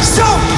Stop.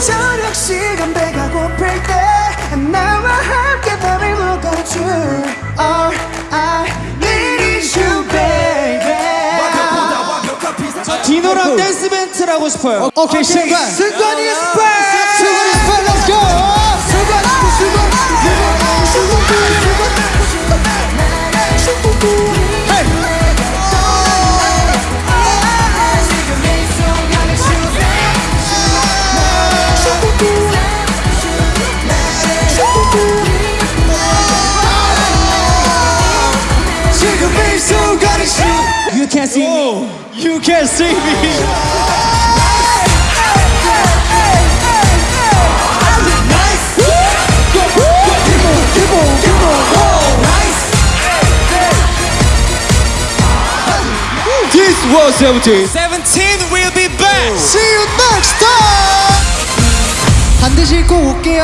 저녁 시간 배가 고플 때 나와 함께 밤을 녹아줘. All I need is you, baby. 디노랑 댄스 멘트를 하고 싶어요 오케이 승관 승관이 스펠. 승관이 스펠 let's go 지금 이 순간이 시 You can see me You can see me This was 17 17 will be back! See you next time. 반드시 꼭 올게요.